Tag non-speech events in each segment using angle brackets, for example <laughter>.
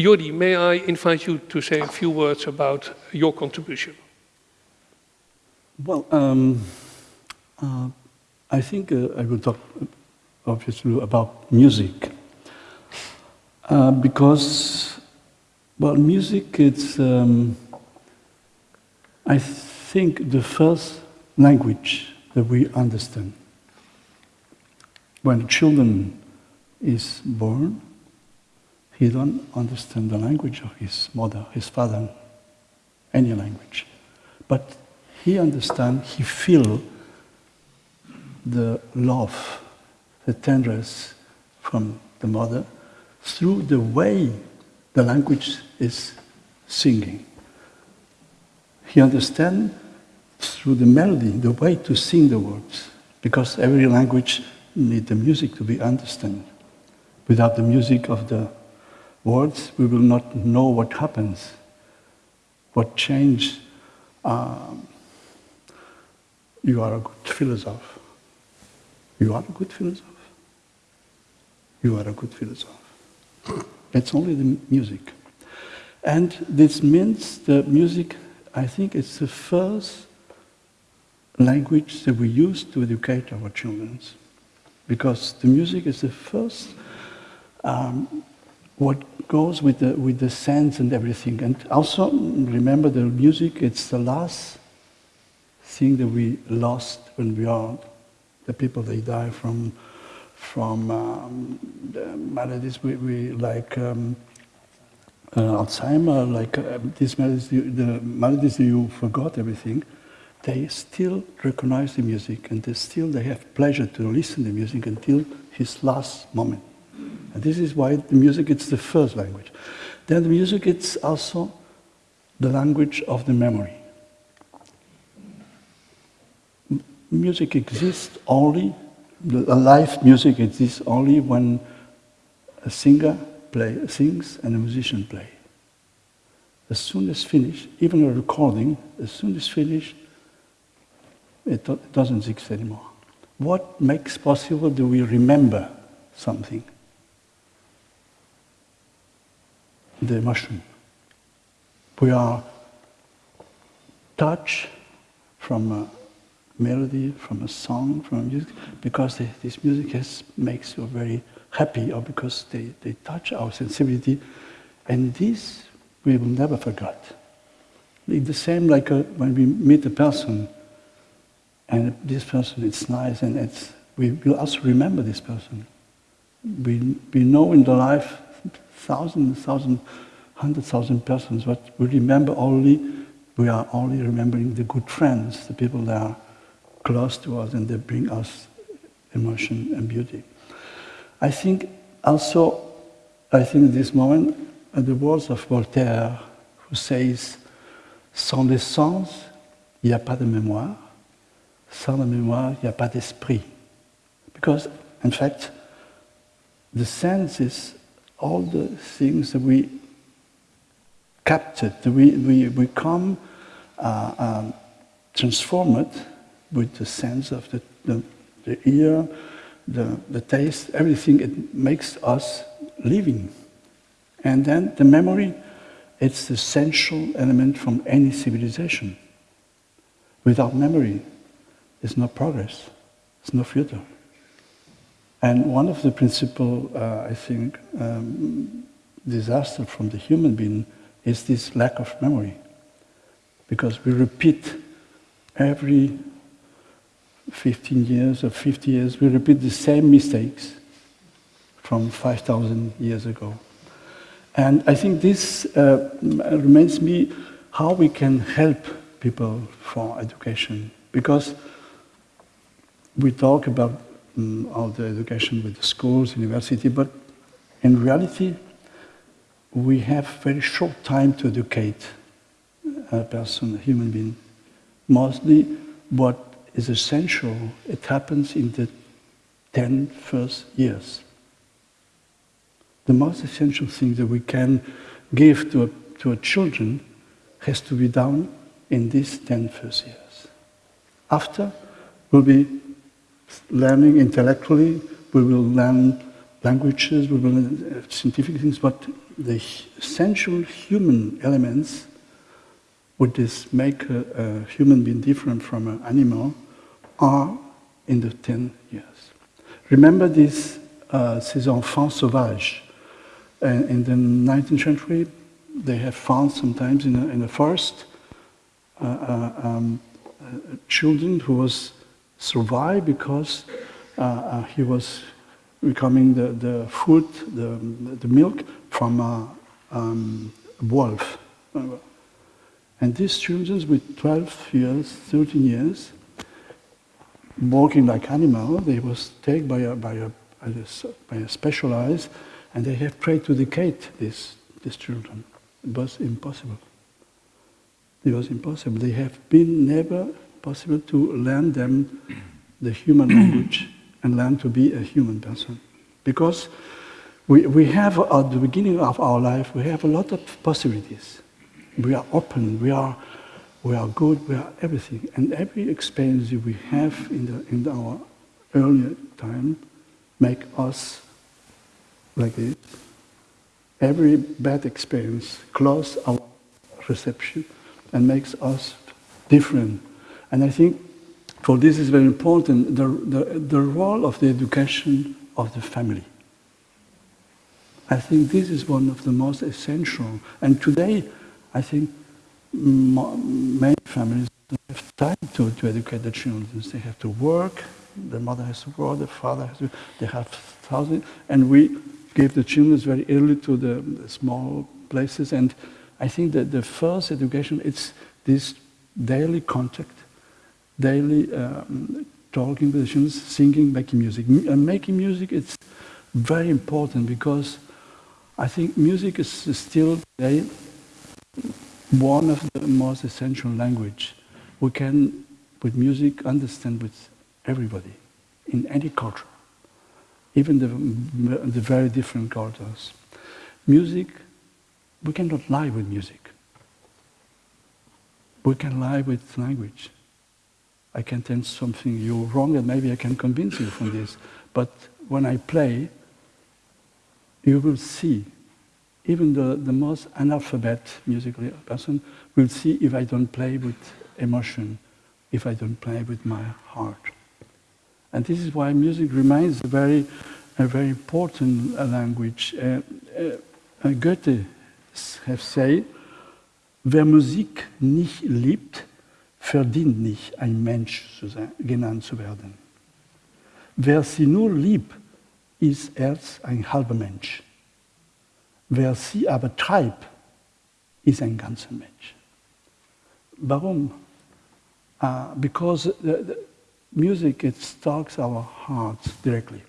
Jordi, may I invite you to say a few words about your contribution? Well, um, uh, I think uh, I will talk obviously about music. Uh, because, well, music is, um, I think, the first language that we understand. When children is born, he don't understand the language of his mother, his father, any language. But he understand, he feel the love, the tenderness from the mother through the way the language is singing. He understand through the melody, the way to sing the words, because every language need the music to be understood. Without the music of the words, we will not know what happens, what change. Um, you are a good philosopher. You are a good philosopher. You are a good philosopher. It's only the music. And this means the music, I think it's the first language that we use to educate our children. Because the music is the first, um, what goes with the, with the sense and everything. And also, remember the music, it's the last thing that we lost when we are the people, they die from from um, maladies we, we like um, uh, Alzheimer, like uh, these maladies, the, the maladies you forgot everything, they still recognize the music and they still they have pleasure to listen to music until his last moment. And this is why the music is the first language. Then the music is also the language of the memory. M music exists only live music exists only when a singer play, sings and a musician play. As soon as finished, even a recording, as soon as finished, it doesn't exist anymore. What makes possible do we remember something? The emotion. We are touched from a melody, from a song, from music, because they, this music has, makes you very happy or because they, they touch our sensibility. And this we will never forget. It's the same like a, uh, when we meet a person and this person is nice and it's, we will also remember this person. We, we know in the life thousands, thousands, hundred thousand persons, but we remember only, we are only remembering the good friends, the people that are close to us and they bring us emotion and beauty. I think also, I think this moment, at the words of Voltaire, who says, sans les sens, il n'y a pas de mémoire. Sans la mémoire, il n'y a pas d'esprit. Because, in fact, the senses, all the things that we captured, that we, we, we come uh, um, transformed with the sense of the, the, the ear, the, the taste, everything, it makes us living. And then the memory, it's the essential element from any civilization. Without memory, there's no progress, there's no future. And one of the principal, uh, I think, um, disaster from the human being is this lack of memory. Because we repeat every 15 years or 50 years, we repeat the same mistakes from 5,000 years ago. And I think this uh, reminds me how we can help people for education. Because we talk about um, all the education with the schools, university, but in reality, we have very short time to educate a person, a human being. Mostly what is essential. It happens in the 10 first years. The most essential thing that we can give to, a, to our children has to be done in these 10 first years. After, we'll be learning intellectually, we will learn languages, we will learn scientific things, but the essential human elements would this make a, a human being different from an animal are in the 10 years. Remember this, uh, ces enfants sauvages. Uh, in the 19th century, they have found sometimes in a, in forest uh, uh um, uh, children who was survived because uh, he was becoming the, the food, the, the milk from a um, wolf. And these children with 12 years, 13 years, walking like animal, they was taken by a, by a, by a specialized, and they have tried to educate these, these children. It was impossible. It was impossible. They have been never possible to learn them the human <clears throat> language and learn to be a human person. Because we, we have, at the beginning of our life, we have a lot of possibilities. We are open, we are, we are good, we are everything. And every experience we have in, the, in our earlier time make us like this. Every bad experience close our reception and makes us different. And I think for this is very important, the, the, the role of the education of the family. I think this is one of the most essential. And today, I think many families don't have time to, to educate the children. They have to work, the mother has to work, the father has to, they have thousands, and we gave the children very early to the, the small places. And I think that the first education, it's this daily contact daily um, talking students, singing, making music. Uh, making music it's very important because I think music is still today one of the most essential language. We can, with music, understand with everybody in any culture, even the, the very different cultures. Music, we cannot lie with music. We can lie with language. I can tell something you're wrong and maybe I can convince you from this. But when I play, you will see, even the, the most analphabet musically person will see if I don't play with emotion, if I don't play with my heart. And this is why music remains a very, a very important language. Uh, uh, Goethe has said, wer Musik nicht liebt, verdient nicht, ein Mensch zu sein, genannt zu werden. Wer sie nur liebt, ist erst ein halber Mensch. Wer sie aber treibt, ist ein ganzer Mensch. Warum? Uh, because the, the music it talks our hearts directly,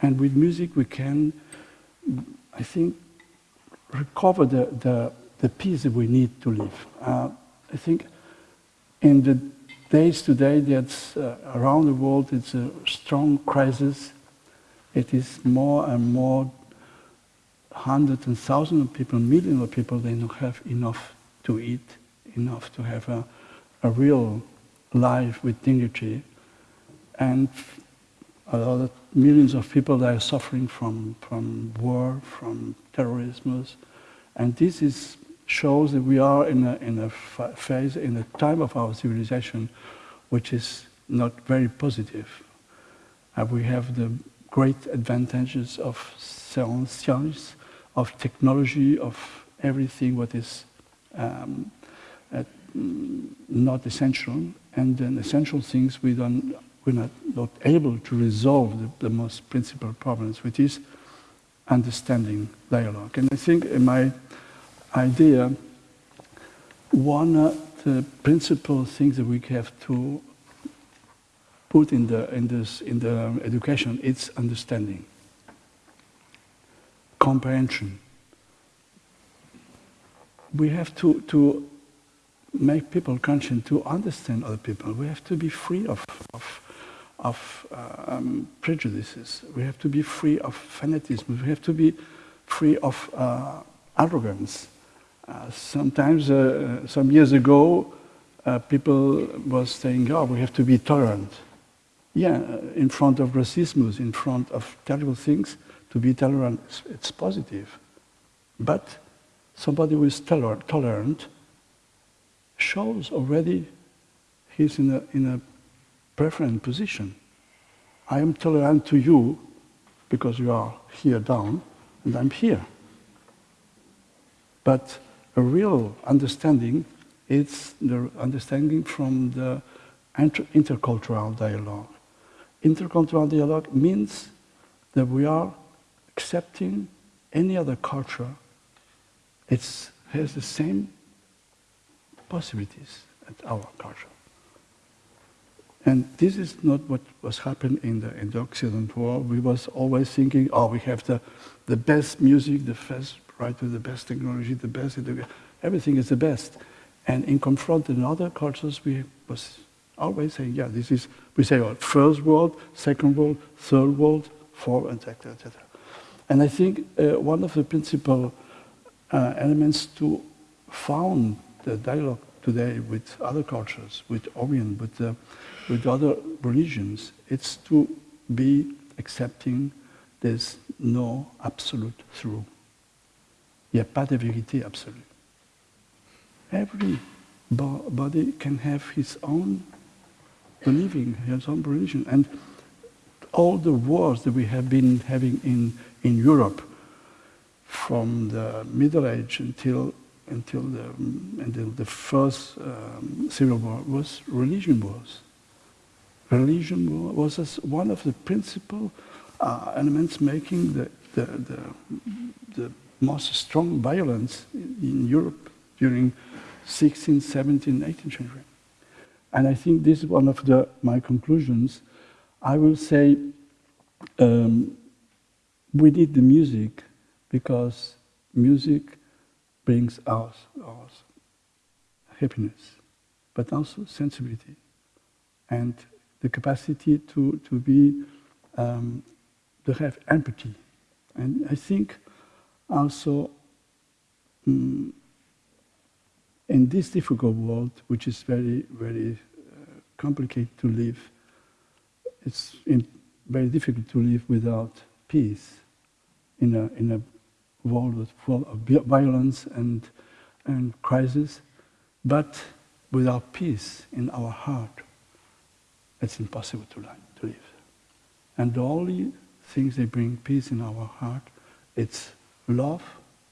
and with music we can, I think, recover the the, the peace that we need to live. Uh, I think in the days today that's uh, around the world, it's a strong crisis. It is more and more hundreds and thousands of people, millions of people, they don't have enough to eat, enough to have a, a real life with dignity. And a lot of millions of people that are suffering from, from war, from terrorism. And this is shows that we are in a, in a phase, in a time of our civilization, which is not very positive. Uh, we have the great advantages of science, of technology, of everything what is um, uh, not essential, and then essential things we don't, we're not, not able to resolve the, the most principal problems, which is understanding dialogue. And I think in my idea, one of the principal things that we have to put in the, in this, in the education is understanding, comprehension. We have to, to make people conscious to understand other people. We have to be free of, of, of um, prejudices. We have to be free of fanaticism. We have to be free of uh, arrogance. Uh, sometimes, uh, some years ago, uh, people was saying, oh, we have to be tolerant. Yeah, in front of racism, in front of terrible things, to be tolerant, it's positive. But somebody who is toler- tolerant shows already he's in a, in a preferent position. I am tolerant to you because you are here down and I'm here. But a real understanding is the understanding from the inter- intercultural dialogue. Intercultural dialogue means that we are accepting any other culture. It has the same possibilities as our culture. And this is not what was happening in the, in the Occident world. We was always thinking, oh, we have the, the best music, the best writer, the best technology, the best, everything is the best. And in confronting other cultures, we was always saying, yeah, this is, we say, well, first world, second world, third world, fourth, etc., etc. And I think uh, one of the principal uh, elements to found the dialogue today with other cultures, with Orient, with, uh, with other religions, it's to be accepting there's no absolute true. Il n'y a pas de vérité absolue. Every body can have his own believing, his own religion. And all the wars that we have been having in, in Europe, from the Middle Age until, until, the, until the first um, Civil War, was religion wars. Religion was as one of the principal uh, elements making the, the, the, the most strong violence in Europe during 16th, 17th, 18th century. And I think this is one of the, my conclusions. I will say um, we need the music because music brings us, us happiness, but also sensibility and the capacity to, to be, um, to have empathy. And I think also um, in this difficult world, which is very, very uh, complicated to live, it's very difficult to live without peace in a, in a world full of violence and, and crisis. But without peace in our heart, it's impossible to, to live. And the only things that bring peace in our heart, it's love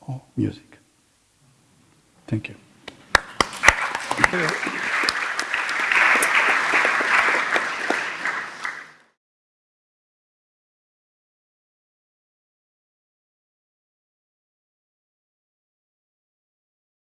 or music. Thank you. Uh,